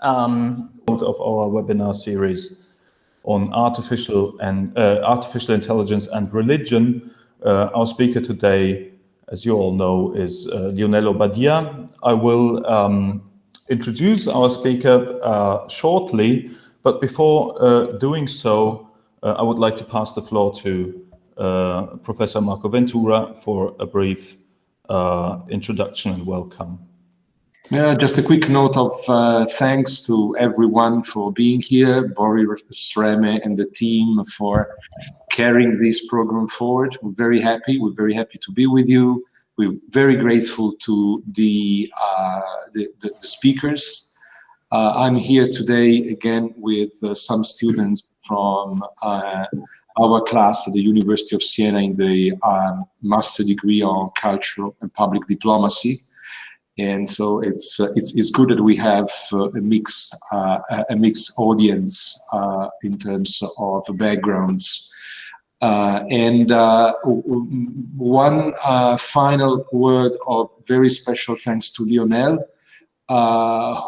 Um, of our webinar series on artificial and uh, artificial intelligence and religion. Uh, our speaker today, as you all know, is uh, Lionel Obadia. I will um, introduce our speaker uh, shortly, but before uh, doing so, uh, I would like to pass the floor to Professor Marco Ventura for a brief introduction and welcome. Yeah, just a quick note of uh, thanks to everyone for being here, Boris Sreme and the team for carrying this program forward. We're very happy. We're very happy to be with you. We're very grateful to the, uh, the, the, the, speakers. Uh, I'm here today again with uh, some students from uh, our class at the University of Siena in the um, master degree on cultural and public diplomacy and so it's uh, it's, it's good that we have uh, a mix uh, a mixed audience uh, in terms of backgrounds. Uh, and uh, one final word of very special thanks to Lionel,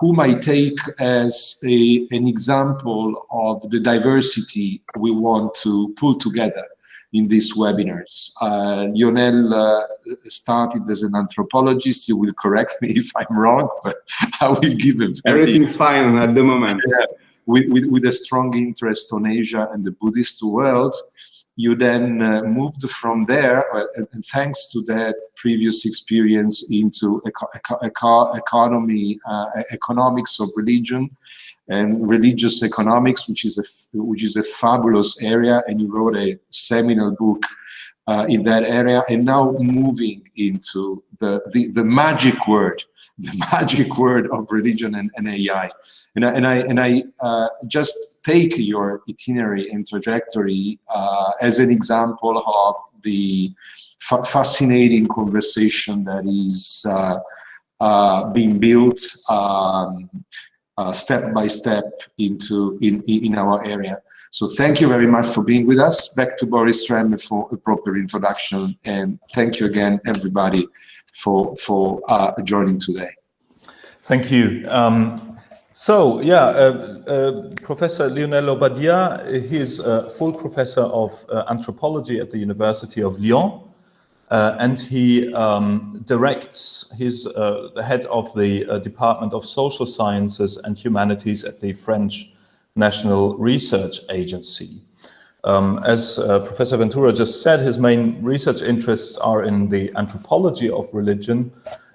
whom I take as a, an example of the diversity we want to pull together in these webinars. Uh, Lionel uh, started as an anthropologist. You will correct me if I'm wrong, but I will give a very, Everything's fine at the moment. Yeah, with, with, with, a strong interest on Asia and the Buddhist world. You then uh, moved from there, and thanks to that previous experience, into eco eco economy, uh, economics of religion, and religious economics, which is a which is a fabulous area, and you wrote a seminal book uh, in that area, and now moving into the the, the magic word, the magic word of religion and, and AI, and I and I and I uh, just take your itinerary and trajectory uh, as an example of the fa fascinating conversation that is. Uh, uh, being built um, uh, step by step into in, in our area. So thank you very much for being with us. Back to Boris Sreme for a proper introduction. And thank you again, everybody, for, for joining today. Thank you. Um, so, yeah, uh, uh, Professor Lionel Obadia, he's a full professor of uh, anthropology at the University of Lyon. Uh, and he um, directs, he's uh, the head of the uh, Department of Social Sciences and Humanities at the French National Research Agency. Um, as uh, Professor Ventura just said, his main research interests are in the anthropology of religion,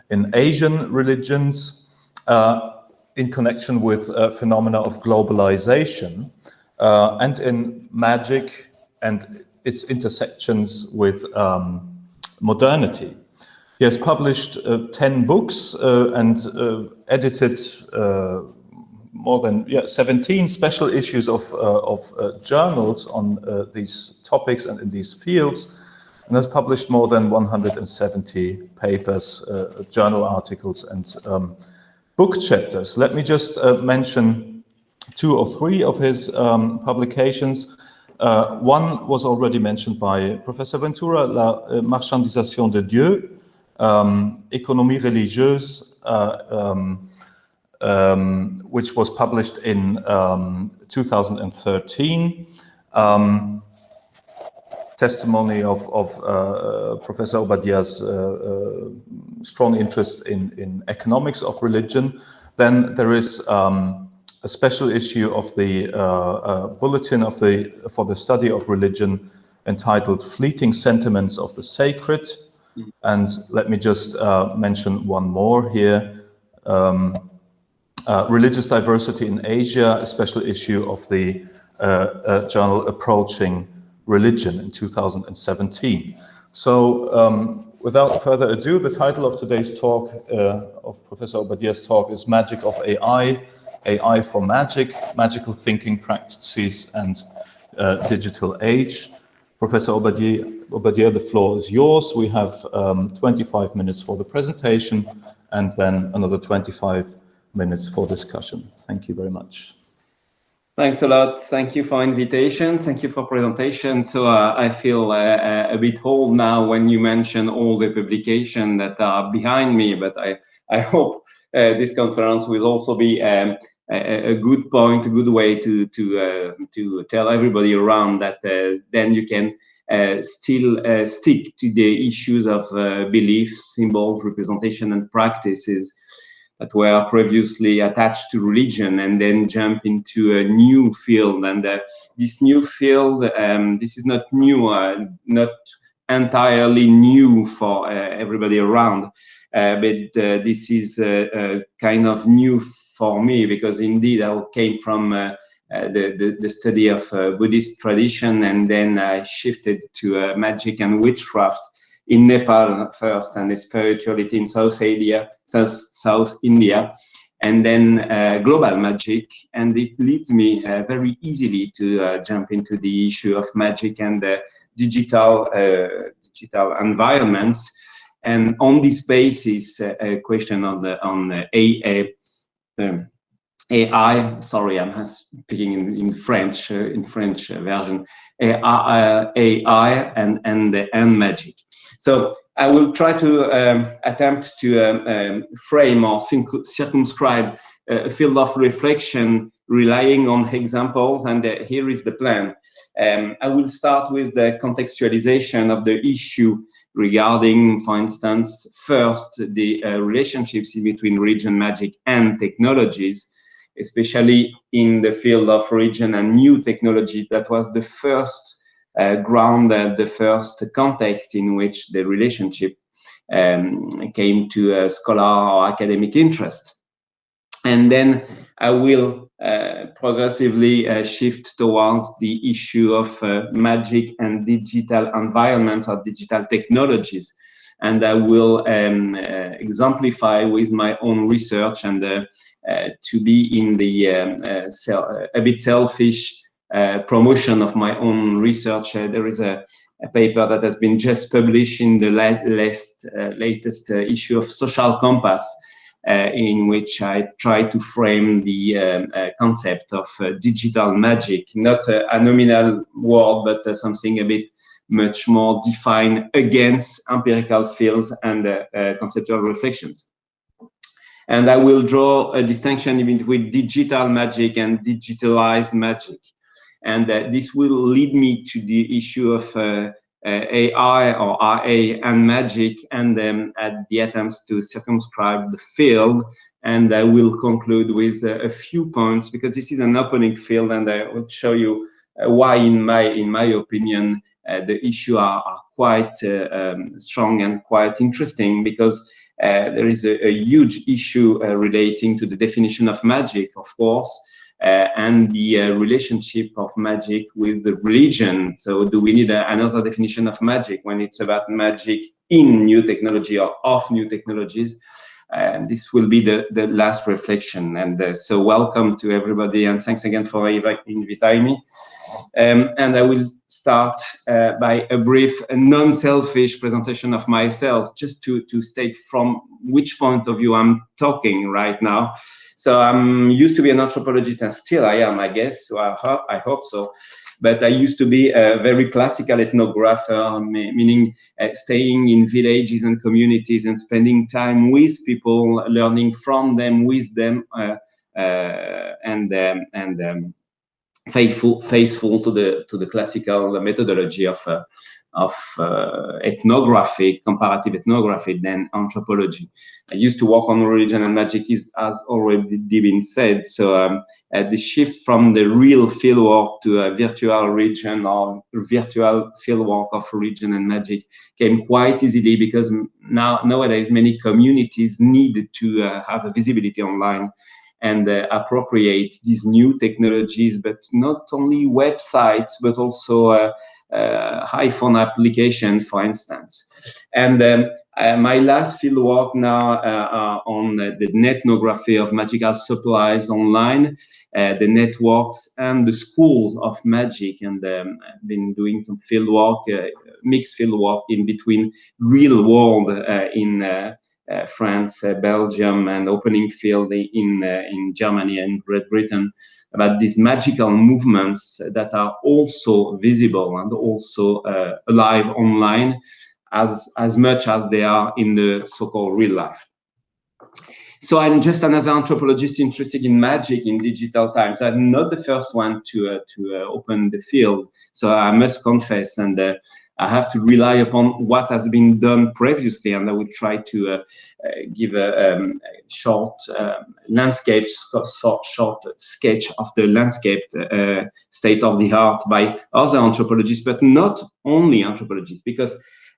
in Asian religions, uh, in connection with uh, phenomena of globalization, and in magic and its intersections with um, modernity. He has published uh, 10 books uh, and uh, edited uh, more than yeah, 17 special issues of, uh, of uh, journals on these topics and in these fields, and has published more than 170 papers, journal articles, and um, book chapters. Let me just mention two or three of his um, publications. Uh, one was already mentioned by Professor Ventura, La uh, marchandisation de Dieu, um, Économie religieuse, uh, um, um, which was published in um, 2013. Um, testimony of, of uh, Professor Obadia's uh, uh, strong interest in, in economics of religion. Then there is um, a special issue of the uh, uh, bulletin of the for the study of religion entitled Fleeting Sentiments of the Sacred. And let me just uh, mention one more here. Um, uh, religious diversity in Asia, a special issue of the uh, uh, journal Approaching Religion in 2017. So um, without further ado, the title of today's talk, of Professor Obadia's talk is Magic of AI, AI for Magic, Magical Thinking Practices and uh, Digital Age. Professor Obadia, Obadia, the floor is yours. We have um, 25 minutes for the presentation and then another 25 minutes for discussion. Thank you very much. Thanks a lot. Thank you for invitation. Thank you for presentation. So uh, I feel uh, a bit old now when you mention all the publications that are behind me, but I, I hope uh, this conference will also be um, a, a, good point, a good way to to uh, to tell everybody around that uh, then you can uh, still uh, stick to the issues of uh, belief, symbols, representation, and practices that were previously attached to religion and then jump into a new field. And uh, this new field, um, this is not new, uh, not entirely new for uh, everybody around, uh, but uh, this is kind of new for me because indeed I came from the, the, the, study of Buddhist tradition and then I shifted to magic and witchcraft in Nepal first and spirituality in South India, South, South India, and then uh, global magic. And it leads me uh, very easily to uh, jump into the issue of magic and digital, uh, digital environments. And on this basis, uh, a question on the on the AI, sorry, I'm speaking in, in French, uh, in French version, AI, AI and, and, and magic. So I will try to um, attempt to um, um, frame or circumscribe a field of reflection relying on examples, and uh, here is the plan. Um, I will start with the contextualization of the issue regarding, for instance, first, the uh, relationships between religion, magic, and technologies, especially in the field of religion and new technology. That was the first uh, grounded the first context in which the relationship um, came to a scholar or academic interest. And then I will uh, progressively uh, shift towards the issue of uh, magic and digital environments or digital technologies. And I will um, uh, exemplify with my own research and uh, to be in the um, a bit selfish uh, promotion of my own research. Uh, there is a, a, paper that has been just published in the latest, uh, latest issue of Social Compass, in which I try to frame the um, concept of digital magic, not a, nominal word, but something a bit much more defined against empirical fields and uh, uh, conceptual reflections. And I will draw a distinction between digital magic and digitalized magic. And uh, this will lead me to the issue of uh, uh, AI or RA and magic and um, at the attempts to circumscribe the field. And I will conclude with a few points because this is an opening field and I will show you why, in my, in my opinion, uh, the issue are, are quite uh, um, strong and quite interesting because uh, there is a, a huge issue relating to the definition of magic, of course, uh, and the uh, relationship of magic with the religion. So do we need a, another definition of magic when it's about magic in new technology or of new technologies? And this will be the, the last reflection. And uh, so welcome to everybody and thanks again for inviting me. Um, and I will start uh, by a brief non-selfish presentation of myself, just to, to state from which point of view I'm talking right now. So I'm used to be an anthropologist and still I am, I guess, so I, ho I hope so. But I used to be a very classical ethnographer, meaning uh, staying in villages and communities and spending time with people, learning from them, with them, uh, uh, and um, and um, faithful faithful to the to the classical methodology of of uh, ethnography, comparative ethnography, than anthropology. I used to work on religion and magic, is, has already been said. So um, uh, the shift from the real fieldwork to a virtual region or virtual fieldwork of religion and magic came quite easily because now nowadays many communities need to uh, have a visibility online and uh, appropriate these new technologies, but not only websites, but also uh, iPhone application, for instance. And um, uh, my last field fieldwork now uh, on the ethnography of magical supplies online, uh, the networks and the schools of magic. And um, I've been doing some fieldwork, uh, mixed fieldwork in between real world uh, in uh, France, uh, Belgium, and opening field in uh, in Germany and Great Britain about these magical movements that are also visible and also alive online as as much as they are in the so-called real life. So I'm just another anthropologist interested in magic in digital times. I'm not the first one to uh, to uh, open the field, so I must confess, and uh, I have to rely upon what has been done previously, and I will try to uh, uh, give a, um, short uh, landscape, short, sketch of the landscape uh, state of the art by other anthropologists, but not only anthropologists, because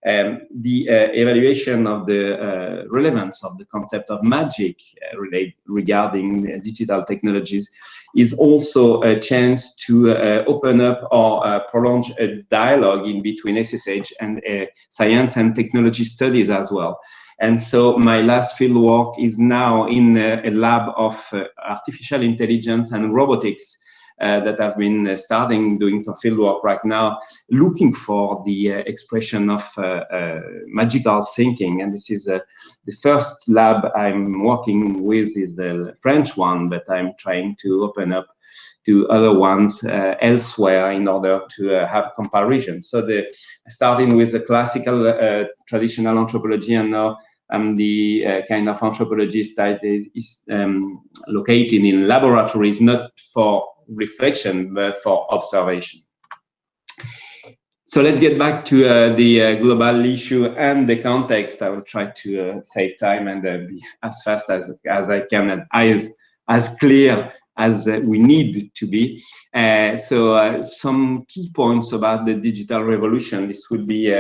um, the uh, evaluation of the uh, relevance of the concept of magic uh, relate, regarding digital technologies is also a chance to uh, open up or uh, prolong a dialogue in between SSH and uh, science and technology studies as well. And so my last field work is now in a lab of artificial intelligence and robotics that have been uh, starting doing some fieldwork right now, looking for the uh, expression of magical thinking. And this is the first lab I'm working with is the French one, but I'm trying to open up to other ones uh, elsewhere in order to uh, have comparison. So the starting with the classical uh, traditional anthropology and now I'm the kind of anthropologist that is, is um, located in laboratories, not for reflection, but for observation. So let's get back to uh, the uh, global issue and the context. I will try to uh, save time and uh, be as fast as, as I can and as, as clear as uh, we need to be. Uh, so some key points about the digital revolution. This would be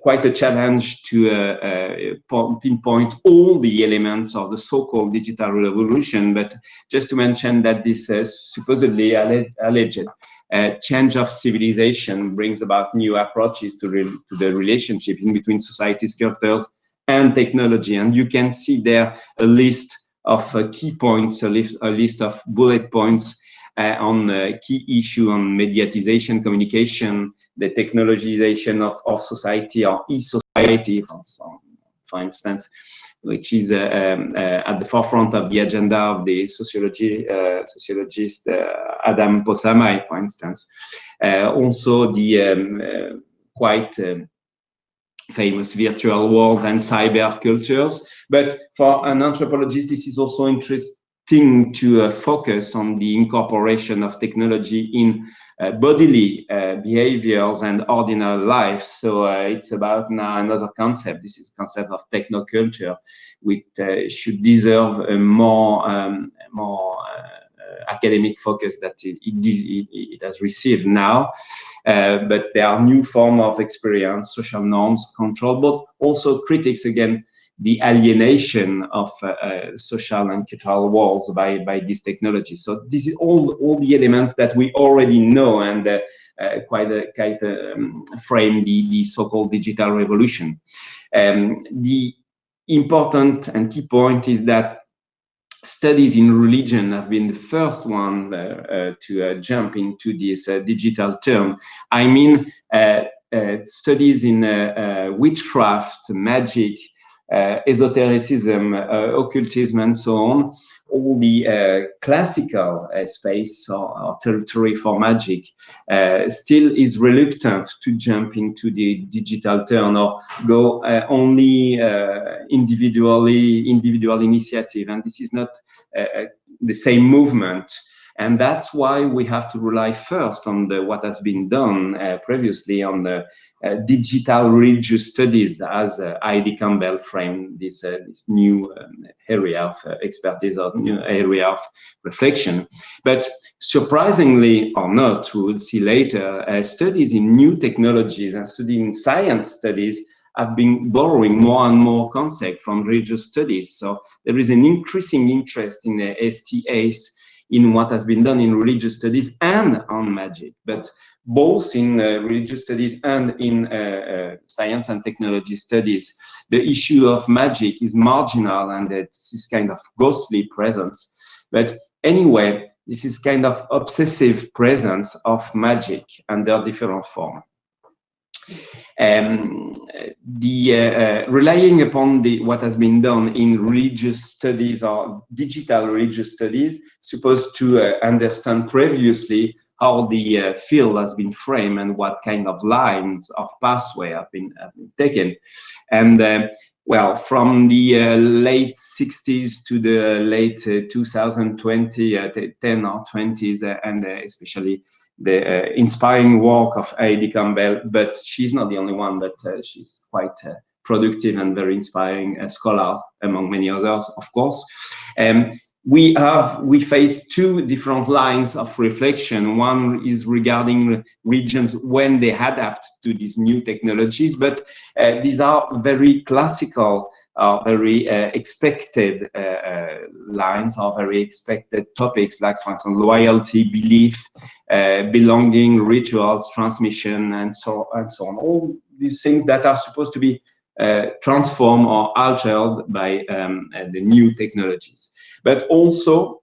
quite a challenge to uh, uh, pinpoint all the elements of the so-called digital revolution, but just to mention that this supposedly alleged uh, change of civilization brings about new approaches to, to the relationship in between society's cultures and technology. And you can see there a list of uh, key points, a list, a list of bullet points uh, on uh, key issue on mediatization, communication, the technologization of, of society or e-society, for, instance, which is uh, um, uh, at the forefront of the agenda of the sociology uh, sociologist uh, Adam Possamai, for instance. also, the um, quite um, famous virtual worlds and cyber cultures. But for an anthropologist, this is also interesting to uh, focus on the incorporation of technology in uh, bodily uh, behaviors and ordinary life. So uh, it's about now another concept. This is concept of technoculture, which should deserve a more um, more academic focus that it, it, it, has received now. Uh, but there are new form of experience, social norms, control, but also critics again the alienation of uh, uh, social and cultural worlds by, by this technology. So this is all, all the elements that we already know and uh, uh quite, a, quite um, frame the, the so-called digital revolution. Um, the important and key point is that studies in religion have been the first one uh, uh, to jump into this digital term. I mean, studies in witchcraft, magic, uh, Uh, esotericism, uh, occultism, and so on, all the uh, classical uh, space or, or, territory for magic uh, still is reluctant to jump into the digital turn or go only individually, individual initiative. And this is not the same movement and that's why we have to rely first on the, what has been done uh, previously on the uh, digital religious studies as uh, Heidi Campbell framed this, uh, this new um, area of uh, expertise or new area of reflection. But surprisingly or not, we will see later, uh, studies in new technologies and studying science studies have been borrowing more and more concepts from religious studies. So there is an increasing interest in the STAs in what has been done in religious studies and on magic, but both in uh, religious studies and in uh, uh, science and technology studies, the issue of magic is marginal and it's this kind of ghostly presence. But anyway, this is kind of obsessive presence of magic under different form. Um, the uh, uh, relying upon the what has been done in religious studies or digital religious studies, supposed to uh, understand previously how the uh, field has been framed and what kind of lines of pathway have been, have been taken. And well, from the uh, late 60s to the late uh, 2020, uh, 10 or 20s, uh, and uh, especially the uh, inspiring work of Heidi Campbell. But she's not the only one, but she's quite productive and very inspiring scholar, among many others, of course. Um, we have we face two different lines of reflection. One is regarding regions when they adapt to these new technologies but uh, these are very classical uh, very uh, expected uh, uh, lines are very expected topics like for instance loyalty belief uh, belonging rituals transmission and so and so on. All these things that are supposed to be transformed or altered by um, the new technologies but also,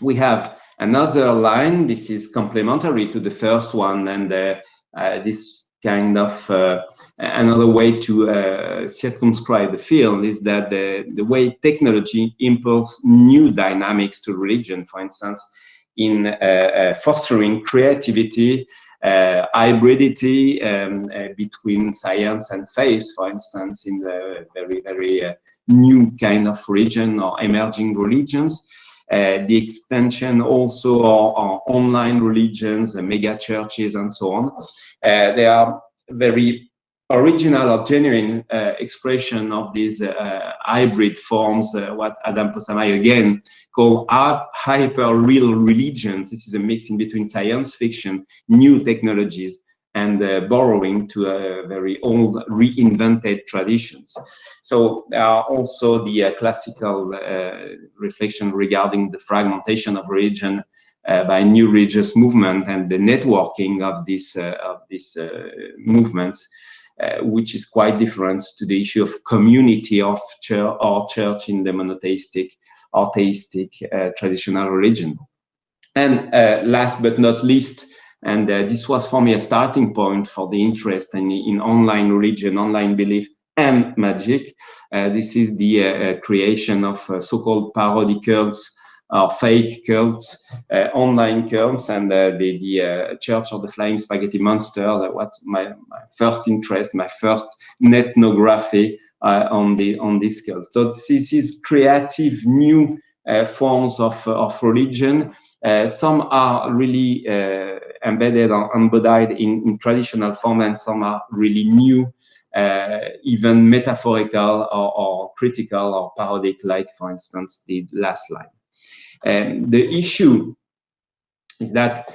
we have another line. This is complementary to the first one, and uh, uh, this kind of uh, another way to uh, circumscribe the field is that the, the way technology impulse new dynamics to religion, for instance, in uh, uh, fostering creativity, hybridity um, between science and faith, for instance, in the very, very new kind of religion or emerging religions. Uh, the extension also of online religions, uh, mega churches, and so on. Uh, they are very original or genuine uh, expression of these uh, hybrid forms, uh, what Adam Possamai again called hyper real religions. This is a mixing between science fiction, new technologies, and uh, borrowing to uh, very old reinvented traditions. So there are also the uh, classical uh, reflection regarding the fragmentation of religion uh, by new religious movement and the networking of this uh, of these movements, which is quite different to the issue of community of church or church in the monotheistic or theistic traditional religion. And last but not least, and uh, this was for me a starting point for the interest in, in online religion, online belief, and magic. Uh, this is the uh, uh creation of uh, so-called parody cults or fake cults, uh, online cults, and uh, the, the uh, Church of the Flying Spaghetti Monster. That was my, my first interest, my first ethnography uh, on the on this cult. So this is creative new forms of of religion. some are really embedded or embodied in, in, traditional form and some are really new, uh, even metaphorical or, or, critical or parodic, like for instance, the last line. And the issue is that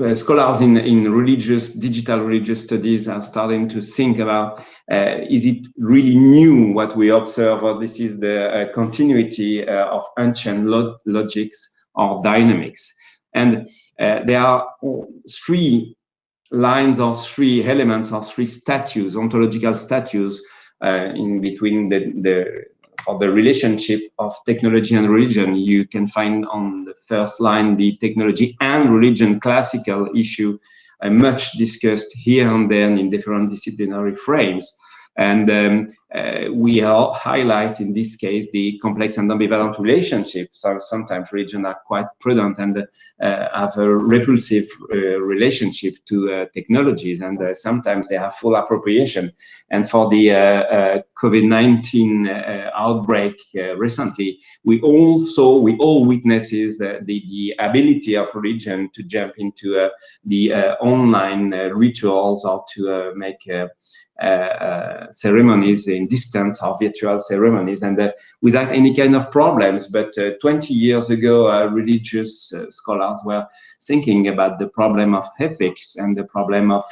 uh, scholars in, in religious, digital religious studies are starting to think about, uh, is it really new what we observe, or this is the uh, continuity uh, of ancient log logics or dynamics? And uh, there are three lines or three elements or three statues, ontological statues uh, in between the, the for the relationship of technology and religion. You can find on the first line the technology and religion classical issue, uh, much discussed here and then in different disciplinary frames. And um, uh, we highlight in this case the complex and ambivalent relationships. So sometimes regions are quite prudent and uh, have a repulsive uh, relationship to uh, technologies, and uh, sometimes they have full appropriation. And for the uh, COVID-19 outbreak recently, we also we all witnesses the, the, ability of religion to jump into the online rituals or to make Uh, uh, ceremonies in distance or virtual ceremonies and uh, without any kind of problems. But uh, 20 years ago, religious scholars were thinking about the problem of ethics and the problem of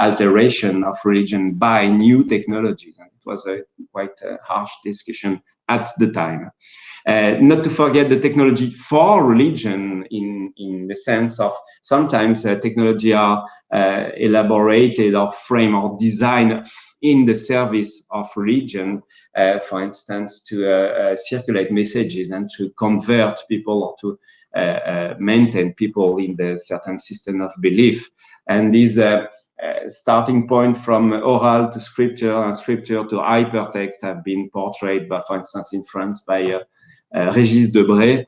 alteration of religion by new technologies. And it was a quite harsh discussion at the time. Uh, not to forget the technology for religion in, in the sense of sometimes uh, technology are uh, elaborated or framed or designed in the service of religion, uh, for instance, to uh, uh, circulate messages and to convert people or to maintain people in the certain system of belief. And these uh, starting point from oral to scripture and scripture to hypertext have been portrayed, by, for instance, in France by uh, uh, Régis Debray,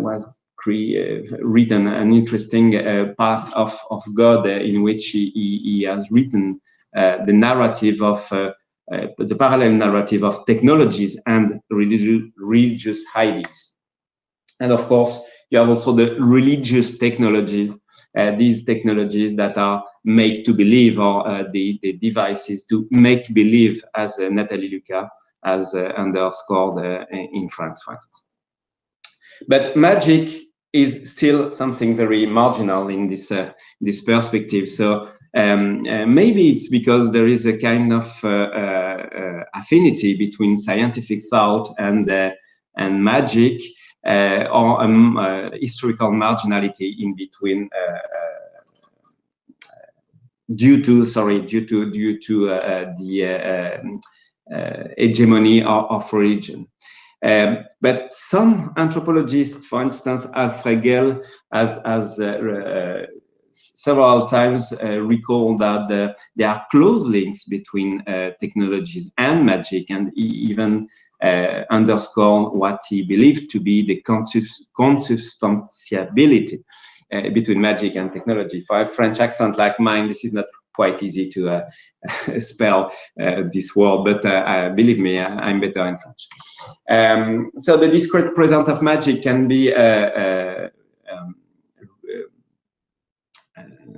was written an interesting path of, of God in which he, he, he has written the narrative of uh, the parallel narrative of technologies and religious, religious ideas. And of course, you have also the religious technologies, uh, these technologies that are make to believe or uh, the, the devices to make believe, as uh, Nathalie Lucas has uh, underscored uh, in France, for instance. But magic is still something very marginal in this this perspective. So um, uh, maybe it's because there is a kind of uh, uh, affinity between scientific thought and and magic, or um, historical marginality in between due to sorry due to due to uh, the uh, um, uh, hegemony of, of religion. Um, but some anthropologists, for instance, Alfred Gell, has, has several times uh, recall that the, there are close links between uh, technologies and magic, and he even uh, underscore what he believed to be the consubstantiality uh, between magic and technology. For a French accent like mine, this is not quite easy to uh, spell uh, this word, but believe me, I'm better in French. Um, so the discrete present of magic can be um,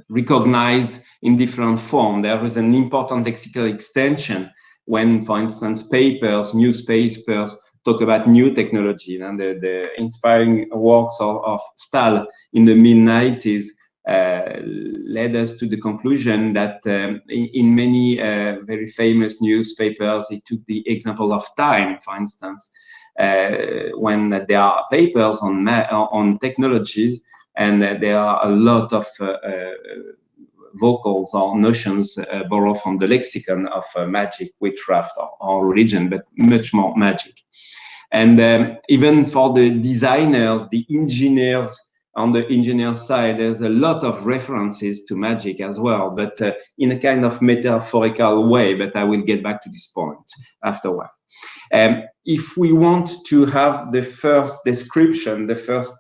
recognized in different form. There is an important lexical extension when, for instance, papers, newspapers talk about new technology and the, the inspiring works of, of Stahl in the mid 90s uh, led us to the conclusion that um, in, in, many uh, very famous newspapers, it took the example of time, for instance, uh, when there are papers on on technologies and there are a lot of uh, uh, vocals or notions uh, borrowed from the lexicon of magic, witchcraft, or, or religion, but much more magic. And um, even for the designers, the engineers, on the engineer side, there's a lot of references to magic as well, but uh, in a kind of metaphorical way, but I will get back to this point after a while. Um, if we want to have the first description, the first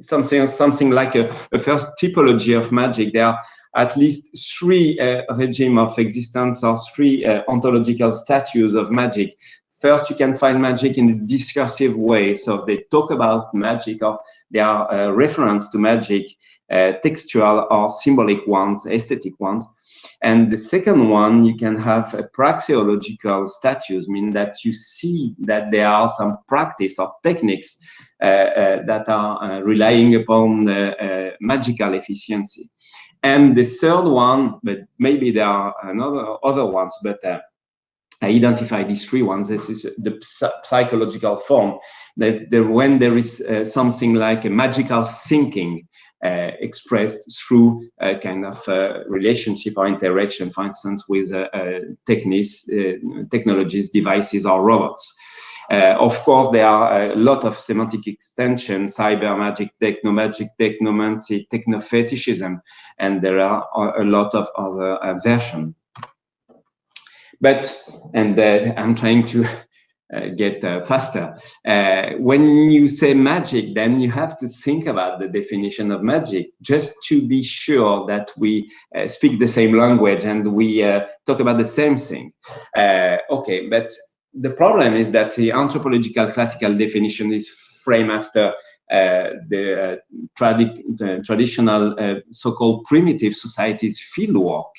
something something like a, a first typology of magic, there are at least three uh, regime of existence or three uh, ontological statues of magic First, you can find magic in a discursive way. So they talk about magic or they are uh, reference to magic, uh, textual or symbolic ones, aesthetic ones. And the second one, you can have a praxeological status, mean that you see that there are some practice or techniques uh, uh that are uh, relying upon uh, magical efficiency. And the third one, but maybe there are another other ones, but I identify these three ones. This is the psychological form. That when there is uh, something like a magical thinking uh, expressed through a kind of uh, relationship or interaction, for instance, with uh, uh, techniques, uh, technologies, devices, or robots. Of course, there are a lot of semantic extension, cyber magic, techno magic, technomancy, techno fetishism, and there are a lot of other versions. But, and uh, I'm trying to uh, get uh, faster. Uh, when you say magic, then you have to think about the definition of magic, just to be sure that we uh, speak the same language and we uh, talk about the same thing. okay, but the problem is that the anthropological classical definition is framed after uh, the, uh, tradi the, traditional uh, so-called primitive societies fieldwork.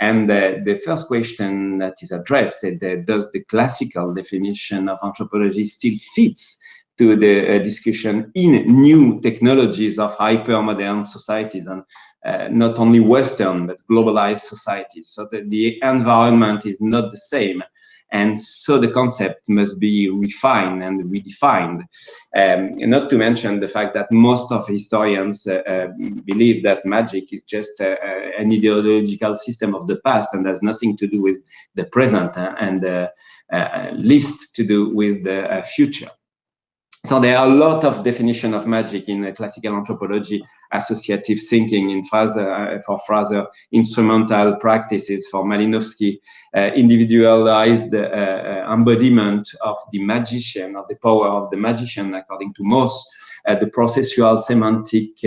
And uh, the first question that is addressed, uh, does the classical definition of anthropology still fits to the uh, discussion in new technologies of hyper-modern societies and uh, not only Western, but globalized societies. So that the environment is not the same. And so the concept must be refined and redefined. Um, and not to mention the fact that most of historians uh, uh, believe that magic is just uh, uh an ideological system of the past and has nothing to do with the present uh, and uh, least to do with the future. So there are a lot of definition of magic in uh, classical anthropology, associative thinking in Frazer, uh, for Frazer, instrumental practices for Malinowski, uh, individualized uh, uh, embodiment of the magician, of the power of the magician, according to Mauss, uh, the processual semantic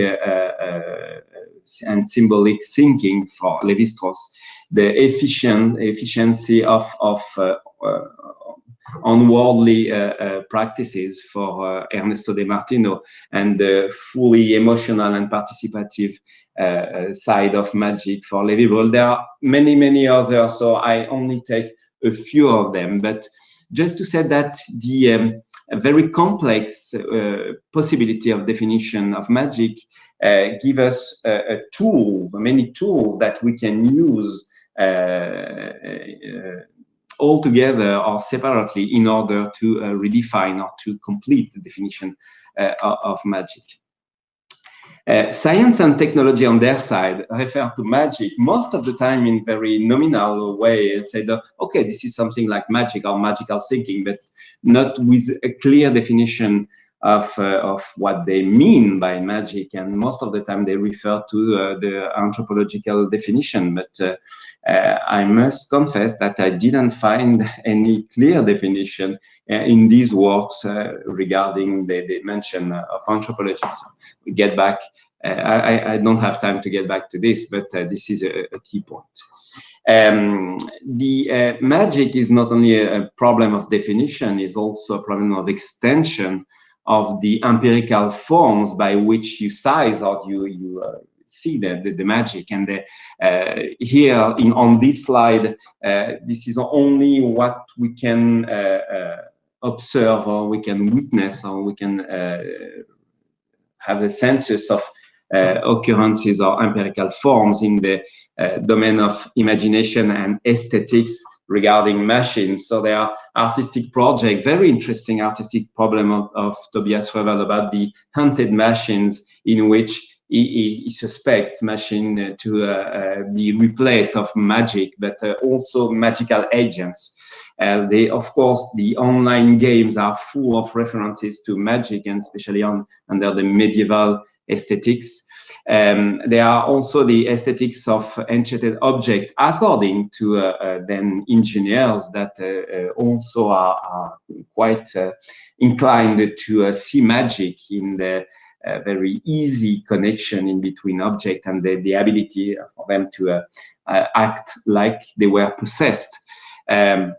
and symbolic thinking for Lévi-Strauss, the efficient efficiency of of unworldly uh, uh, practices for uh, Ernesto de Martino and the fully emotional and participative side of magic for Levi. There are many, many others, so I only take a few of them. But just to say that the um, very complex uh, possibility of definition of magic uh, give us uh, tool, many tools that we can use all together or separately in order to uh, redefine or to complete the definition uh, of magic. Uh, science and technology on their side refer to magic most of the time in very nominal way and say that, okay, this is something like magic or magical thinking, but not with a clear definition of, uh, of what they mean by magic. And most of the time they refer to uh, the anthropological definition. But uh, uh I must confess that I didn't find any clear definition uh, in these works uh, regarding the dimension of anthropology. So we get back. I, I, don't have time to get back to this, but this is a, a key point. Um, the uh, magic is not only a, a, problem of definition, it's also a problem of extension of the empirical forms by which you size or you, you uh, see the, the, the, magic. And the, uh, here in, on this slide, uh, this is only what we can uh, uh, observe or we can witness or we can uh, have the census of occurrences or empirical forms in the domain of imagination and aesthetics regarding machines. So there are artistic project, very interesting artistic problem of, of Tobias Revell about the haunted machines in which he, he, suspects machine to uh, uh, be replete of magic, but uh, also magical agents. Uh, they, of course, the online games are full of references to magic, and especially on under the medieval aesthetics. Um, there are also the aesthetics of enchanted object, according to uh, uh, then engineers that uh, uh also are, are quite uh, inclined to uh, see magic in the very easy connection in between object and the, the ability for them to act like they were possessed. Um,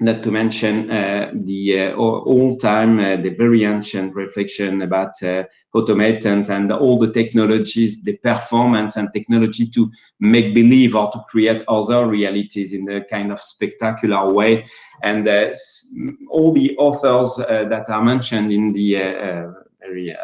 not to mention uh, the uh, all-time, uh, the very ancient reflection about uh, automatons and all the technologies, the performance and technology to make believe or to create other realities in a kind of spectacular way. And uh, all the authors uh, that are mentioned in the very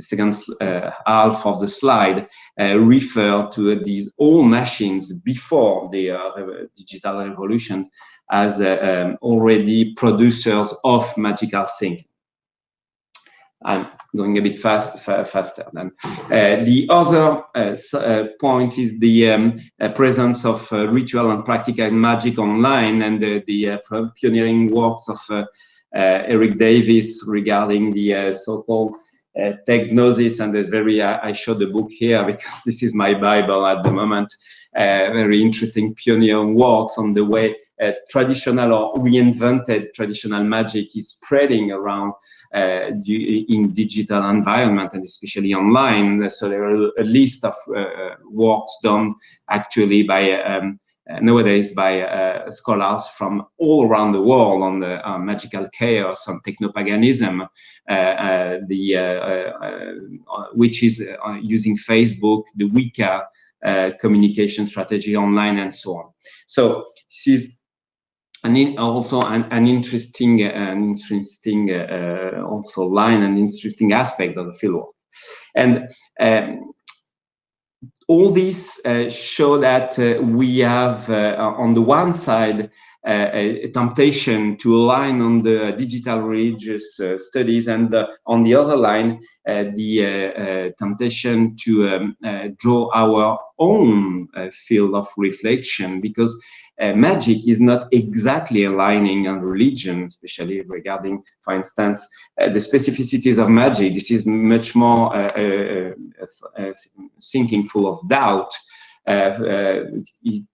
the second uh, half of the slide uh, refer to uh, these old machines before the digital revolution as um, already producers of magical thinking. I'm going a bit fast, fa faster then. Uh, the other uh, uh, point is the um, presence of ritual and practical magic online and the, the pioneering works of Eric Davis regarding the so-called uh, Techgnosis and very uh, I show the book here because this is my bible at the moment. Uh, very interesting pioneer works on the way uh, traditional or reinvented traditional magic is spreading around uh, in digital environment and especially online. So there are a list of uh, works done actually by um, Uh, nowadays by uh, scholars from all around the world on the uh, magical chaos, on technopaganism, uh, uh, the which is using Facebook, the Wicca communication strategy online, and so on. So this is and also an, an, interesting, an interesting uh, also line, and interesting aspect of the fieldwork. And um, all these uh, show that uh, we have, uh, uh on the one side, uh, a, temptation to align on the digital religious uh, studies and on the other line the temptation to um, draw our own field of reflection because uh, magic is not exactly aligning on religion, especially regarding, for instance, uh, the specificities of magic. This is much more uh, thinking full of doubt uh, Uh,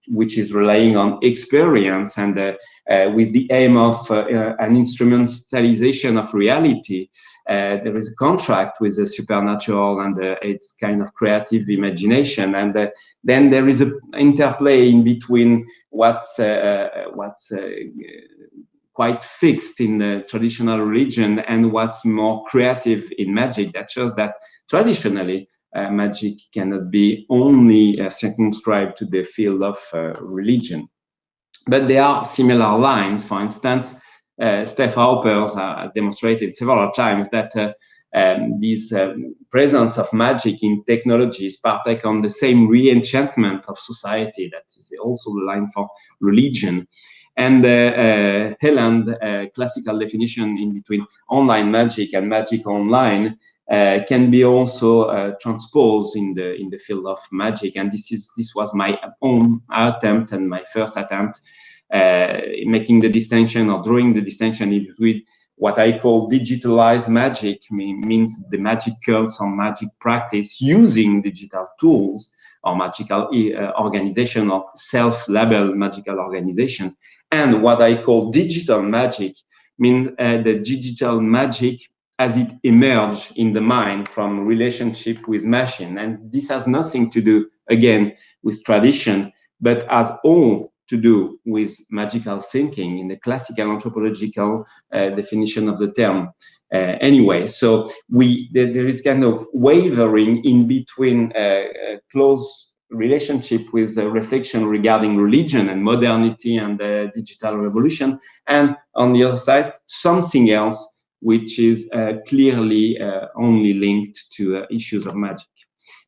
which is relying on experience and uh, uh, with the aim of an instrumentalization of reality. there is a contract with the supernatural and its kind of creative imagination, and then there is an interplay in between what's what's quite fixed in the traditional religion and what's more creative in magic that shows that traditionally uh, magic cannot be only uh, circumscribed to the field of uh, religion. But there are similar lines. For instance, uh, Stef Aupers demonstrated several times that uh, um, this um, presence of magic in technologies partake on the same re-enchantment of society. That is also the line for religion. And uh, uh, Helland uh, classical definition in between online magic and magic online uh, can be also uh, transposed in the in the field of magic. And this is this was my own attempt and my first attempt uh, making the distinction or drawing the distinction between what I call digitalized magic means the magic cults or magic practice using digital tools or magical uh, organization or self-labeled magical organization. And what I call digital magic means uh, the digital magic as it emerged in the mind from relationship with machine. And this has nothing to do, again, with tradition, but as all to do with magical thinking in the classical anthropological uh, definition of the term. Uh, anyway, so we there, there is kind of wavering in between uh, close relationship with reflection regarding religion and modernity and the digital revolution, and on the other side, something else which is uh, clearly uh, only linked to uh, issues of magic.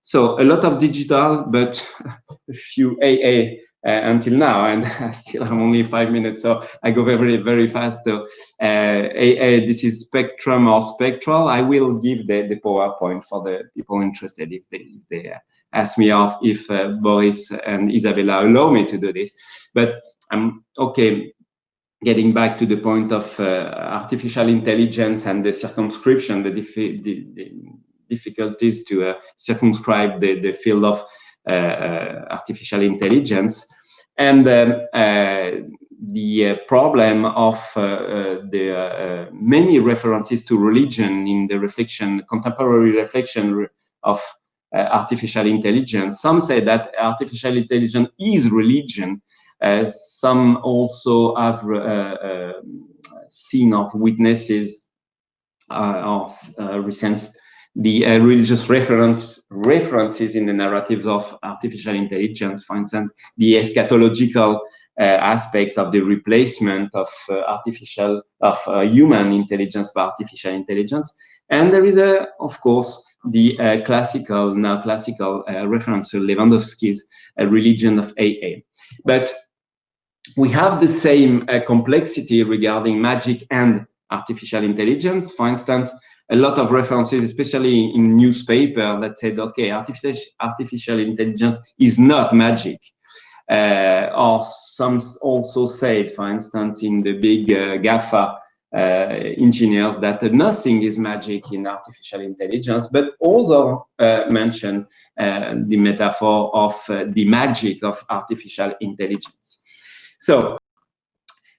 So a lot of digital, but a few AA uh, until now, and still I'm only five minutes, so I go very, very fast. So, uh, this is spectrum or spectral. I will give the, the PowerPoint for the people interested if they, if they uh, ask me off if Boris and Isabella allow me to do this. But I'm okay getting back to the point of uh, artificial intelligence and the circumscription, the, the, the difficulties to uh, circumscribe the, the field of uh, uh artificial intelligence, and um, uh, the uh, problem of the many references to religion in the reflection, contemporary reflection of artificial intelligence. Some say that artificial intelligence is religion, uh, some also have uh, uh, seen of witnesses or recent the uh, religious reference, references in the narratives of artificial intelligence, for instance, the eschatological uh, aspect of the replacement of uh, artificial, of human intelligence by artificial intelligence. And there is, a, of course, the classical, now classical reference to Levandowski's religion of AA. But we have the same uh, complexity regarding magic and artificial intelligence. For instance, a lot of references, especially in newspaper, that said, okay, artificial, artificial intelligence is not magic. Uh, or some also said, for instance, in the big uh, GAFA uh, engineers that nothing is magic in artificial intelligence, but also uh, mention uh, the metaphor of uh, the magic of artificial intelligence. So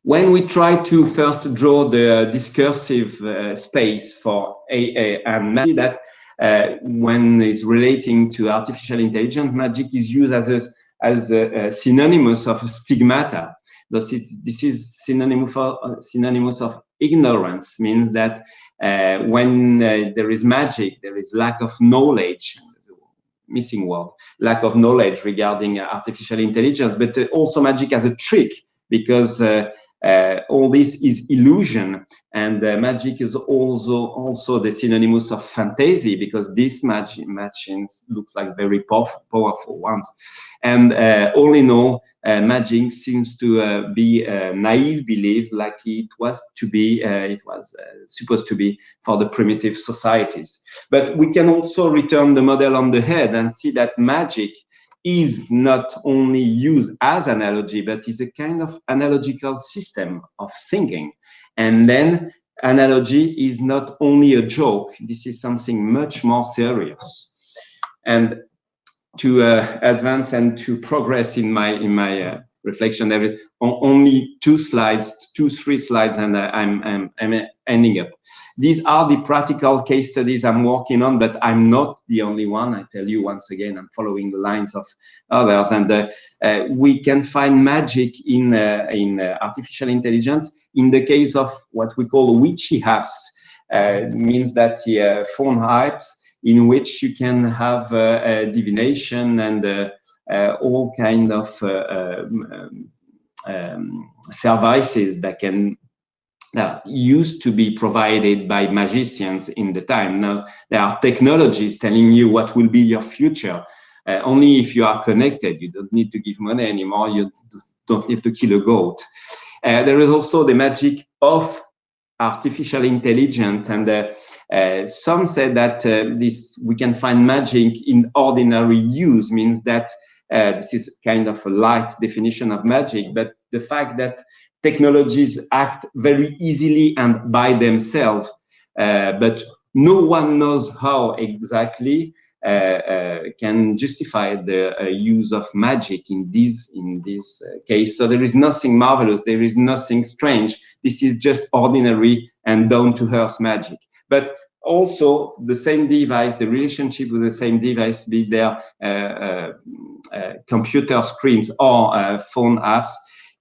when we try to first draw the discursive uh, space for AA and magic, that uh, when it's relating to artificial intelligence, magic is used as a, as a, a synonymous of stigmata. Thus, this is synonymous, for, uh, synonymous of ignorance, means that uh, when uh, there is magic, there is lack of knowledge, missing word, lack of knowledge regarding artificial intelligence, but uh, also magic as a trick because uh, uh, all this is illusion and uh, magic is also also the synonymous of fantasy because this magic machines looks like very powerful, powerful ones. And uh, all in all uh, magic seems to uh, be a naive belief like it was to be it was supposed to be for the primitive societies. But we can also return the model on the head and see that magic is not only used as analogy, but is a kind of analogical system of thinking. And then analogy is not only a joke, this is something much more serious. And to uh, advance and to progress in my in my uh, reflection. There is only two slides, two three slides, and uh, I'm, I'm I'm ending up. These are the practical case studies I'm working on, but I'm not the only one. I tell you once again, I'm following the lines of others, and uh, uh, we can find magic in uh, in artificial intelligence. In the case of what we call witchy apps, means that the phone apps in which you can have uh, divination and uh, uh, all kind of um, um, services that can that used to be provided by magicians in the time. Now there are technologies telling you what will be your future. Uh, only if you are connected, you don't need to give money anymore. You don't need to kill a goat. Uh, there is also the magic of artificial intelligence and uh, uh, some say that uh, this we can find magic in ordinary use means that uh, this is kind of a light definition of magic, but the fact that technologies act very easily and by themselves, uh, but no one knows how exactly uh, uh, can justify the use of magic in this in this case. So there is nothing marvelous, there is nothing strange. This is just ordinary and down to earth magic. But also the same device, the relationship with the same device, be their uh, uh, uh, computer screens or uh, phone apps,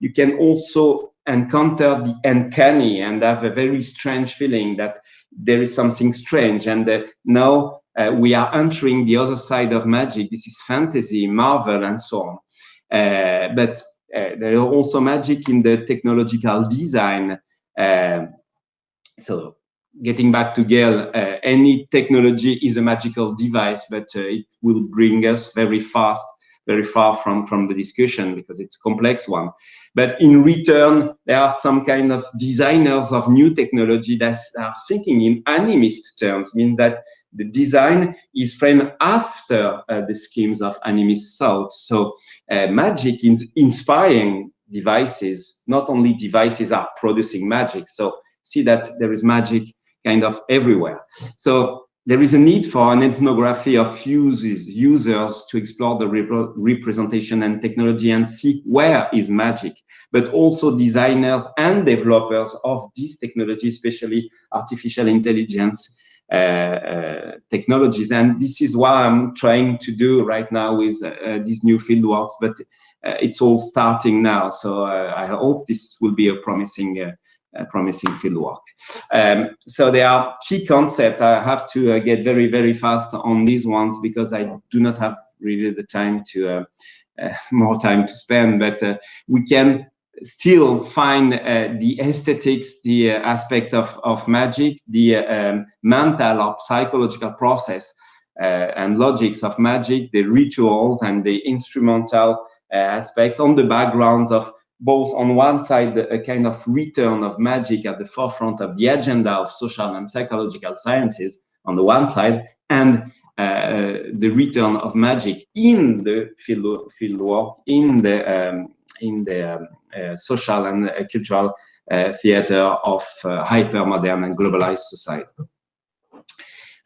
you can also encounter the uncanny and have a very strange feeling that there is something strange. And uh, now uh, we are entering the other side of magic. This is fantasy, Marvel, and so on. but there is also magic in the technological design. so getting back to Gail, uh, any technology is a magical device, but uh, it will bring us very fast, very far from, from the discussion because it's a complex one. But in return, there are some kind of designers of new technology that are thinking in animist terms, mean that the design is framed after uh, the schemes of animist thought. So uh, magic is inspiring devices, not only devices are producing magic. So see that there is magic kind of everywhere. So there is a need for an ethnography of uses, users to explore the rep representation and technology and see where is magic, but also designers and developers of this technology, especially artificial intelligence uh, uh, technologies. And this is what I'm trying to do right now with uh, these new fieldworks, but uh, it's all starting now. So uh, I hope this will be a promising uh, promising fieldwork. Um, so there are key concepts. I have to uh, get very, very fast on these ones because I do not have really the time to uh, uh more time to spend. But uh, we can still find uh, the aesthetics, the aspect of of magic, the um, mental or psychological process and logics of magic, the rituals and the instrumental aspects on the backgrounds of both on one side a kind of return of magic at the forefront of the agenda of social and psychological sciences on the one side and uh, the return of magic in the field, field work in the um, in the um, uh, social and uh, cultural uh, theater of uh, hyper modern and globalized society.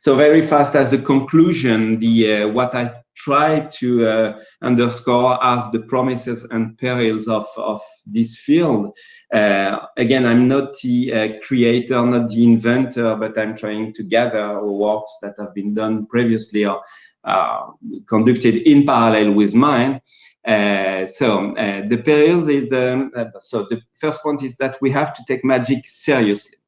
So very fast as a conclusion, the uh, what I try to uh, underscore as the promises and perils of, of this field. Uh, again, I'm not the creator, not the inventor, but I'm trying to gather works that have been done previously or conducted in parallel with mine. Uh, so uh, the perils is, um, so the first point is that we have to take magic seriously.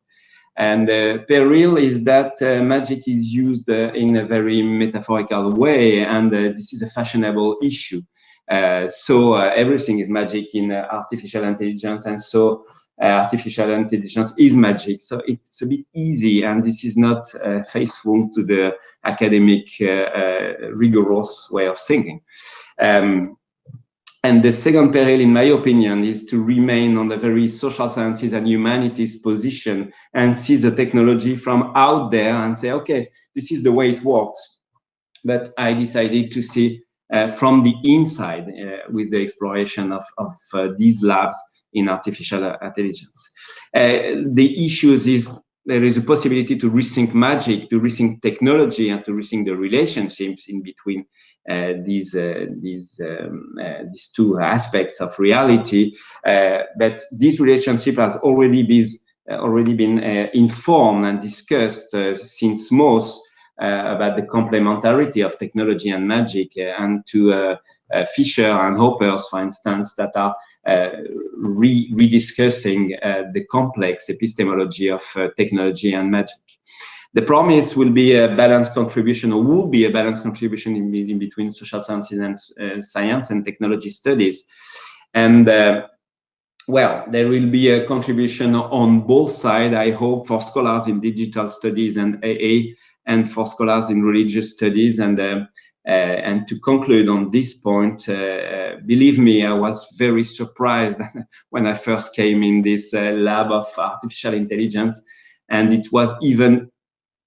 And uh, peril is that uh, magic is used uh, in a very metaphorical way, and uh, this is a fashionable issue. Uh, so uh, everything is magic in artificial intelligence, and so artificial intelligence is magic. So it's a bit easy, and this is not faithful to the academic rigorous way of thinking. Um, and the second peril, in my opinion, is to remain on the very social sciences and humanities position and see the technology from out there and say, okay, this is the way it works. But I decided to see uh, from the inside uh, with the exploration of, of uh, these labs in artificial intelligence. Uh, the issues is there is a possibility to rethink magic, to rethink technology, and to rethink the relationships in between uh, these uh, these um, uh, these two aspects of reality. Uh, but this relationship has already been uh, already been uh, informed and discussed since Mauss about the complementarity of technology and magic, and to Fisher and Aupers, for instance, that are re rediscussing uh, the complex epistemology of uh, technology and magic. The promise will be a balanced contribution, or will be a balanced contribution in, in between social sciences and science and technology studies. And well, there will be a contribution on both sides, I hope, for scholars in digital studies and AA, and for scholars in religious studies. And uh, uh, and to conclude on this point, uh, believe me, I was very surprised when I first came in this uh, lab of artificial intelligence, and it was even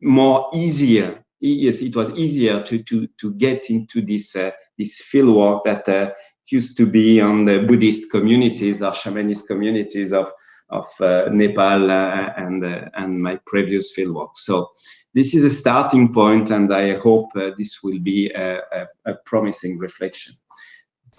more easier. Yes, it was easier to to to get into this this fieldwork that used to be on the Buddhist communities or shamanist communities of of uh, Nepal uh, and uh, and my previous fieldwork. So this is a starting point, and I hope uh, this will be a, a, a, promising reflection.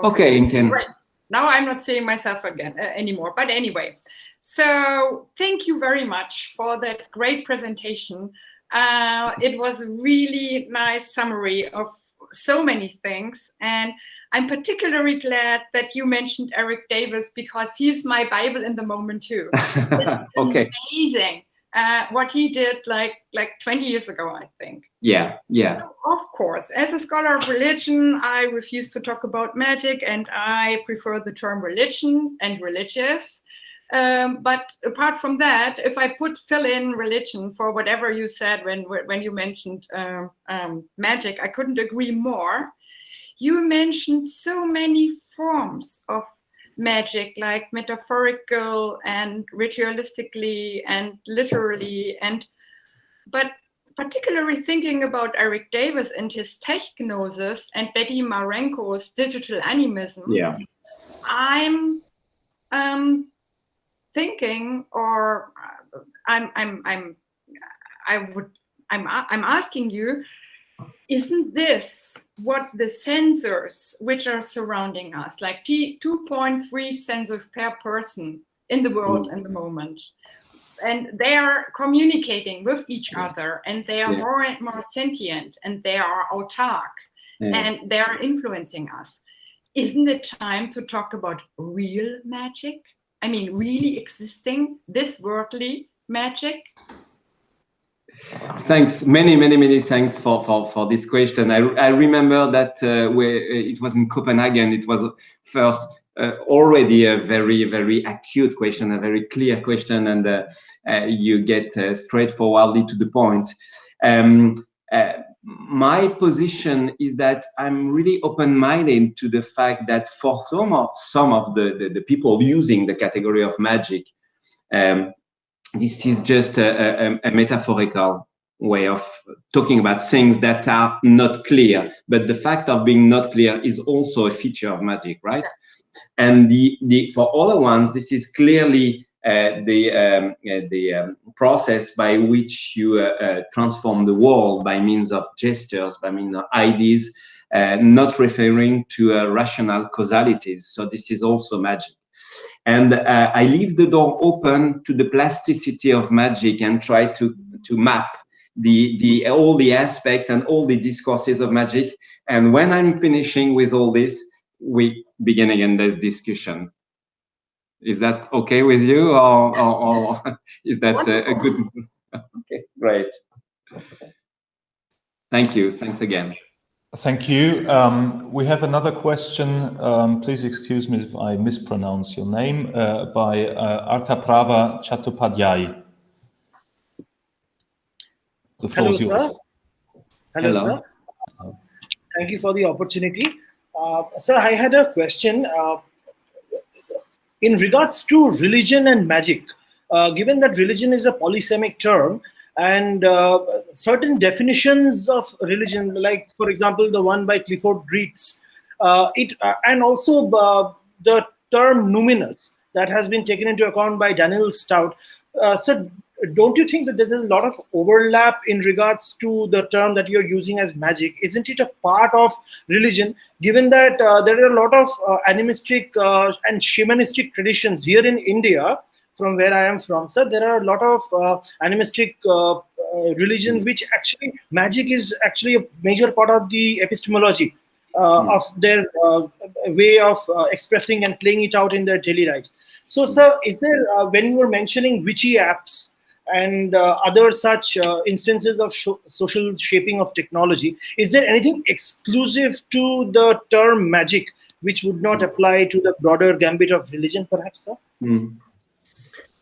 Okay, Inken. Right. Now I'm not seeing myself again uh, anymore, but anyway. So thank you very much for that great presentation. Uh, it was a really nice summary of so many things. And I'm particularly glad that you mentioned Erik Davis because he's my Bible in the moment too. okay. Amazing uh, what he did like like 20 years ago, I think. Yeah, yeah. So, of course, as a scholar of religion, I refuse to talk about magic, and I prefer the term religion and religious. Um, but apart from that, if I put fill in religion for whatever you said when when you mentioned um, um, magic, I couldn't agree more. You mentioned so many forms of magic, like metaphorical and ritualistically and literally. And but particularly thinking about Erik Davis and his techgnosis and Betti Marenko's digital animism, yeah. I'm um, thinking, or uh, I'm, I'm, I'm, I would, I'm, I'm asking you, isn't this what the sensors which are surrounding us, like 2.3 sensors per person in the world mm. in the moment, and they are communicating with each yeah. other and they are yeah. more and more sentient and they are autark yeah. and they are influencing us. Isn't it time to talk about real magic? I mean, really existing, this worldly magic? Thanks, many, many, many thanks for for for this question. I I remember that uh, uh, it was in Copenhagen. It was first uh, already a very very acute question, a very clear question, and uh, uh you get uh, straightforwardly to the point. Um, my position is that I'm really open-minded to the fact that for some of some of the, the, the people using the category of magic, um, this is just a, a, a, metaphorical way of talking about things that are not clear. But the fact of being not clear is also a feature of magic, right? And the, the for other ones, this is clearly uh, the um, uh, the um, process by which you uh, uh transform the world by means of gestures, by means of ideas, uh, not referring to uh, rational causalities. So this is also magic. And uh, I leave the door open to the plasticity of magic and try to, to map the, the, all the aspects and all the discourses of magic. And when I'm finishing with all this, we begin again this discussion. Is that okay with you or, or, or is that a, a good? okay, great. Thank you. Thanks again. Thank you. Um, we have another question. Um, please excuse me if I mispronounce your name, uh, by uh, Arkaprava Chattopadhyay. The floor Hello, is yours. Sir. Hello, Hello, sir. Thank you for the opportunity. Uh, sir, I had a question. Uh, in regards to religion and magic, uh, given that religion is a polysemic term, and uh, certain definitions of religion, like for example, the one by Clifford Geertz, uh, it uh, and also uh, the term numinous that has been taken into account by Daniel Stout. Uh, so, don't you think that there's a lot of overlap in regards to the term that you're using as magic? Isn't it a part of religion, given that uh, there are a lot of animistic and shamanistic traditions here in India, from where I am from, sir, there are a lot of uh, animistic uh, uh, religion, which actually magic is actually a major part of the epistemology mm. of their way of expressing and playing it out in their daily lives. So, sir, is there when you were mentioning witchy apps? and uh, other such uh, instances of social shaping of technology. Is there anything exclusive to the term magic which would not apply to the broader gambit of religion, perhaps, sir? Mm.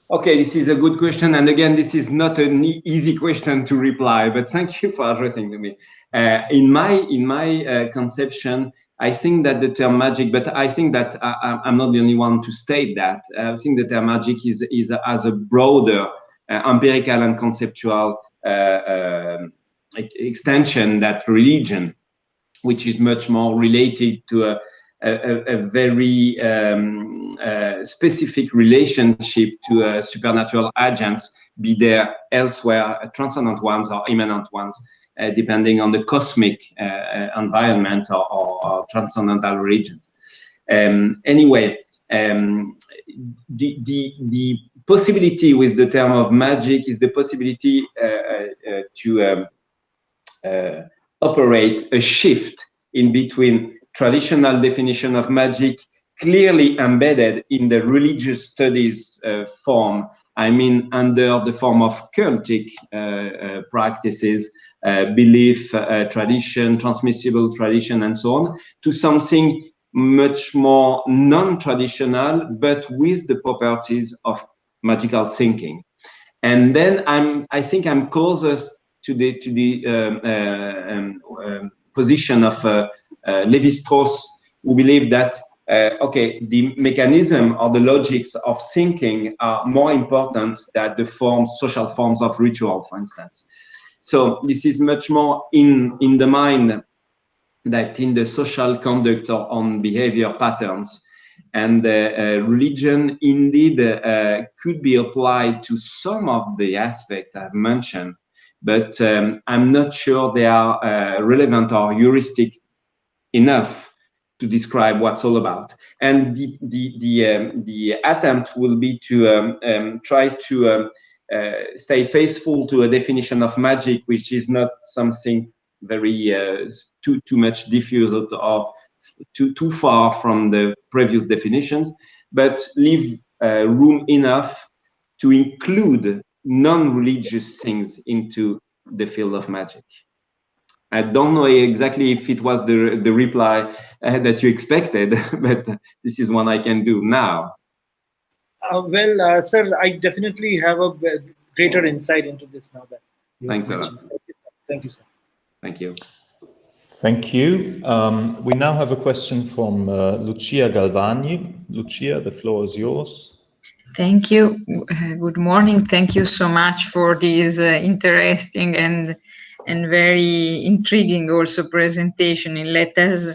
Okay, this is a good question. And again, this is not an easy question to reply, but thank you for addressing to me. Uh, in my, in my uh, conception, I think that the term magic, but I think that I, am not the only one to state that. I think the term magic is, is as a broader uh, empirical and conceptual uh, um, extension that religion, which is much more related to a, a, a very um, uh, specific relationship to uh, supernatural agents, be there elsewhere, uh, transcendent ones or immanent ones, uh, depending on the cosmic environment or, or, or, transcendental regions. Um, anyway, um, the, the, the possibility with the term of magic is the possibility uh, uh, uh, to um, uh, operate a shift in between traditional definition of magic clearly embedded in the religious studies uh, form. I mean, under the form of cultic uh, practices, belief, tradition, transmissible tradition, and so on, to something much more non-traditional, but with the properties of magical thinking. And then I'm, I think I'm closest to the to the um, uh, um, um, position of uh, uh, Levi-Strauss, who believe that uh, okay, the mechanism or the logics of thinking are more important than the forms, social forms of ritual, for instance. So this is much more in in the mind that in the social conduct or on behavior patterns and uh, uh, religion indeed uh, could be applied to some of the aspects I've mentioned, but um, I'm not sure they are relevant or heuristic enough to describe what's all about. And the the the, um, the attempt will be to um, um, try to um, uh, stay faithful to a definition of magic, which is not something very uh, too too much diffuse or, or too, too far from the previous definitions, but leave uh, room enough to include non-religious things into the field of magic. I don't know exactly if it was the, the reply uh, that you expected, but this is one I can do now. Uh, well, uh, sir, I definitely have a greater insight into this now. That Thanks a lot. Thank you, sir. Thank you. Thank you. Um, we now have a question from uh, Lucia Galvani. Lucia, the floor is yours. Thank you. Uh, good morning. Thank you so much for this uh, interesting and and very intriguing also presentation. And let us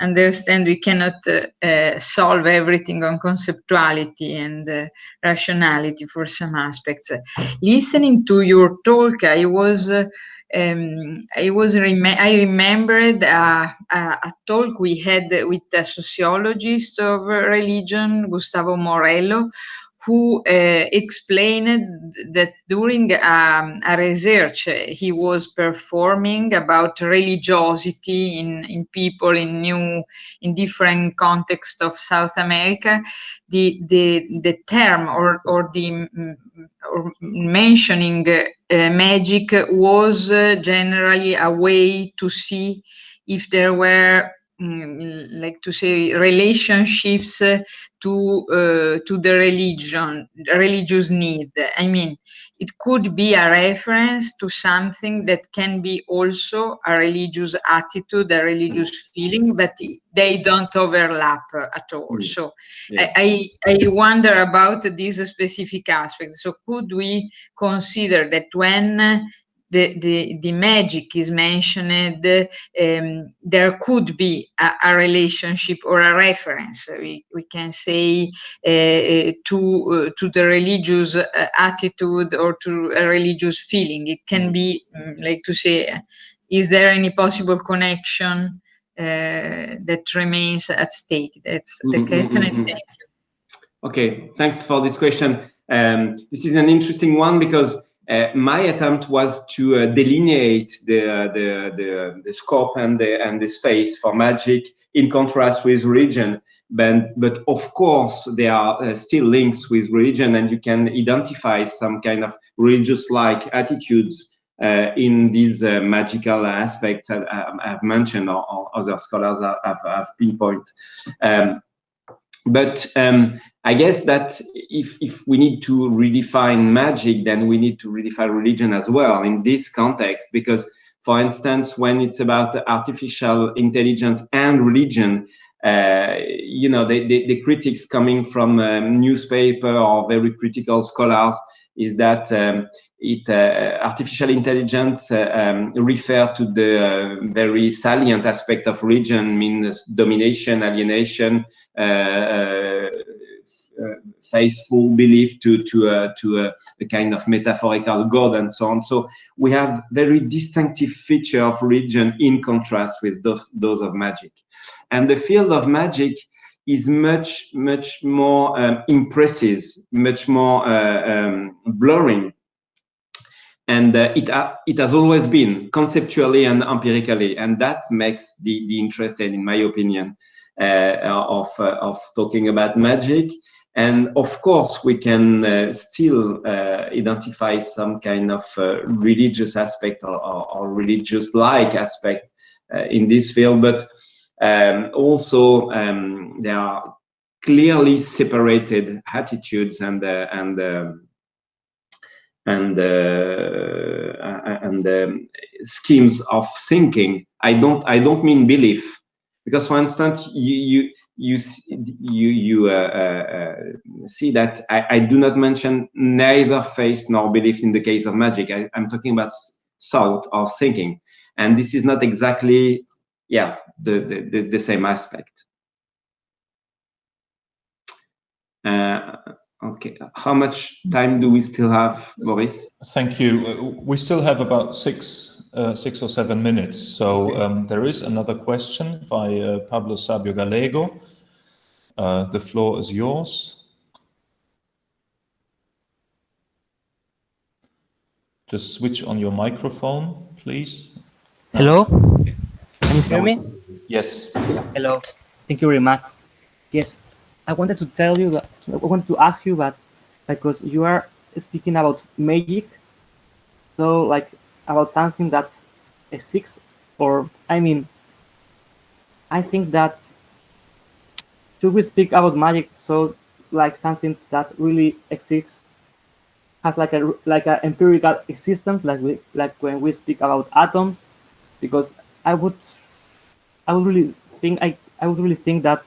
understand we cannot uh, uh, solve everything on conceptuality and uh, rationality for some aspects. Listening to your talk, I was um, I was rem I remembered uh, a, a, talk we had with a sociologist of religion, Gustavo Morello, who uh, explained that during um, a research he was performing about religiosity in, in people in new in different contexts of South America, the the the term or or the mm, or mentioning uh, magic was uh, generally a way to see if there were Mm, like to say relationships to uh, to the religion religious need i mean it could be a reference to something that can be also a religious attitude a religious feeling but they don't overlap at all mm. so yeah. I, I wonder about these specific aspects so could we consider that when the, the, the magic is mentioned, um, there could be a, a, relationship or a reference. We, we can say uh, to, uh, to the religious uh, attitude or to a religious feeling. It can be um, like to say, is there any possible connection uh, that remains at stake? That's the mm -hmm, question. Mm -hmm. Thank you. Okay, thanks for this question. Um, this is an interesting one because uh, my attempt was to uh, delineate the, the, the, the, scope and the, and the space for magic in contrast with religion. But, but of course, there are uh, still links with religion and you can identify some kind of religious-like attitudes uh, in these uh, magical aspects that I've mentioned or, or other scholars have, have pinpointed. Um, but um, I guess that if, if we need to redefine magic, then we need to redefine religion as well in this context, because for instance, when it's about artificial intelligence and religion, uh, you know, the, the, the, critics coming from um, newspaper or very critical scholars is that um, it uh, artificial intelligence uh, um, refer to the uh, very salient aspect of religion, means domination, alienation, uh, uh, faithful belief to to uh, to a, kind of metaphorical god and so on. So we have very distinctive feature of religion in contrast with those those of magic, and the field of magic is much much more um, impressive, much more um, blurring and uh, it uh, it has always been conceptually and empirically, and that makes the the interesting, in my opinion, uh, of uh, of talking about magic. And of course, we can uh, still uh, identify some kind of religious aspect or, or, or religious-like aspect in this field, but um, also um, there are clearly separated attitudes and and um, and uh, and um, schemes of thinking. I don't I don't mean belief, because for instance you you you you, uh, uh, see that I, I, do not mention neither faith nor belief in the case of magic. I, am talking about thought or thinking, and this is not exactly yeah the the, the, the same aspect. Uh, Okay, how much time do we still have, Boris? Thank you. Uh, we still have about six, uh, six or seven minutes. So um, there is another question by uh, Pablo Sabio Gallego. Uh, the floor is yours. Just switch on your microphone, please. Hello? Can you hear me? Yes. Hello. Thank you very much. Yes, I wanted to tell you that I wanted to ask you that because you are speaking about magic, so like about something that exists, or I mean, I think that should we speak about magic so like something that really exists has like a like an empirical existence like we like when we speak about atoms? Because i would i would really think i i would really think that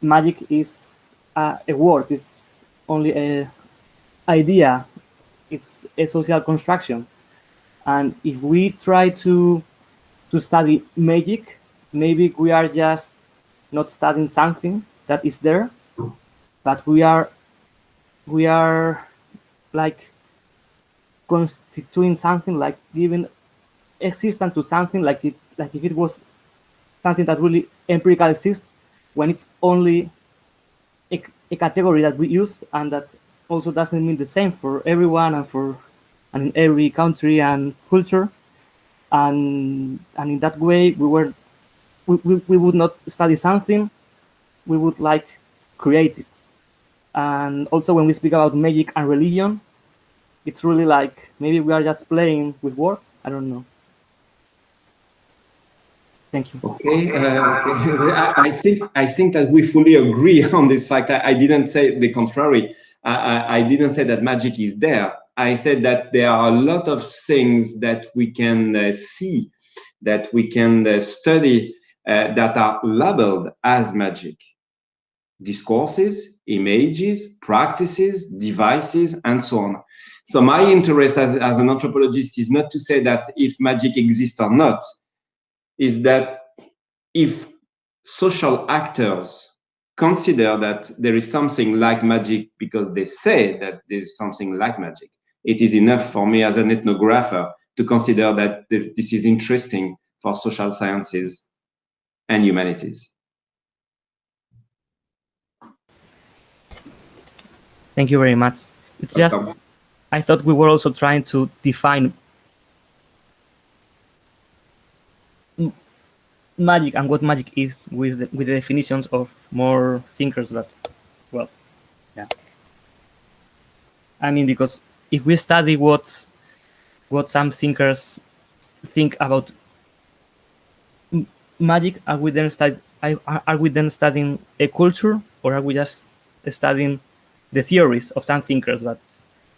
magic is a, a word, it's only a idea, it's a social construction. And if we try to to study magic, maybe we are just not studying something that is there, but we are we are like constituting something like giving existence to something like it like if it was something that really empirical exists when it's only a, a category that we use and that also doesn't mean the same for everyone and for and in every country and culture. And and in that way we were we, we, we would not study something. We would like create it. And also when we speak about magic and religion it's really like maybe we are just playing with words. I don't know Thank you. Okay, uh, okay. I, think I think that we fully agree on this fact. I, I didn't say the contrary. I, I, didn't say that magic is there. I said that there are a lot of things that we can uh, see, that we can uh, study, uh, that are labeled as magic. discourses, images, practices, devices, and so on. So my interest as, as an anthropologist is not to say that if magic exists or not, is that if social actors consider that there is something like magic because they say that there's something like magic, it is enough for me as an ethnographer to consider that this is interesting for social sciences and humanities. Thank you very much. It's Welcome. just, I thought we were also trying to define magic and what magic is with the, with the definitions of more thinkers but well yeah. I mean because if we study what what some thinkers think about magic are we then study are we then studying a culture or are we just studying the theories of some thinkers but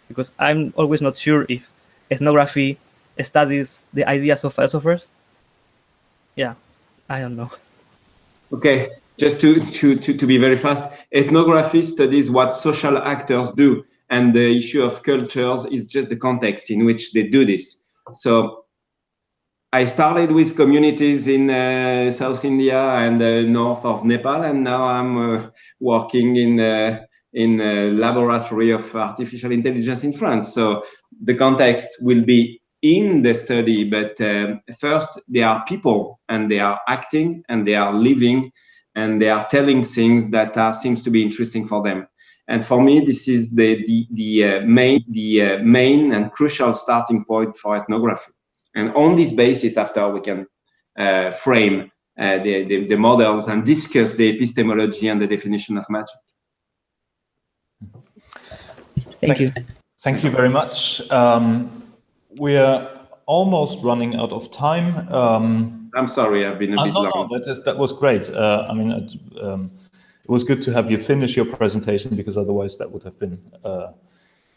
because i'm always not sure if ethnography studies the ideas of philosophers. Yeah I don't know. Okay, just to, to, to, to be very fast, ethnography studies what social actors do, and the issue of cultures is just the context in which they do this. So I started with communities in uh, South India and uh, north of Nepal, and now I'm uh, working in uh, in a laboratory of artificial intelligence in France. So the context will be in the study, but um, first they are people and they are acting and they are living and they are telling things that are, seems to be interesting for them. And for me, this is the the, the uh, main the uh, main and crucial starting point for ethnography. And on this basis, after we can uh, frame uh, the, the, the models and discuss the epistemology and the definition of magic. Thank you. Thank you very much. Um, we're almost running out of time. Um, I'm sorry, I've been a uh, bit no, long. No, that, is, that was great. Uh, I mean, it, um, it, was good to have you finish your presentation because otherwise that would have been uh, a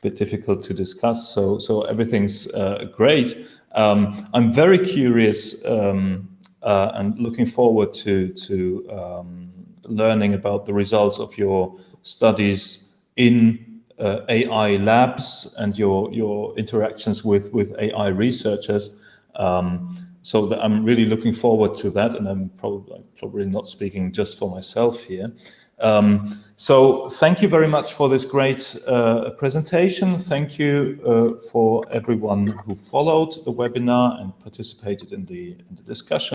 bit difficult to discuss. So, so everything's uh, great. Um, I'm very curious um, uh, and looking forward to to um, learning about the results of your studies in uh, AI labs and your your interactions with with AI researchers. Um, so I'm really looking forward to that, and I'm probably probably not speaking just for myself here. Um, so thank you very much for this great uh, presentation. Thank you uh, for everyone who followed the webinar and participated in the, in the discussion.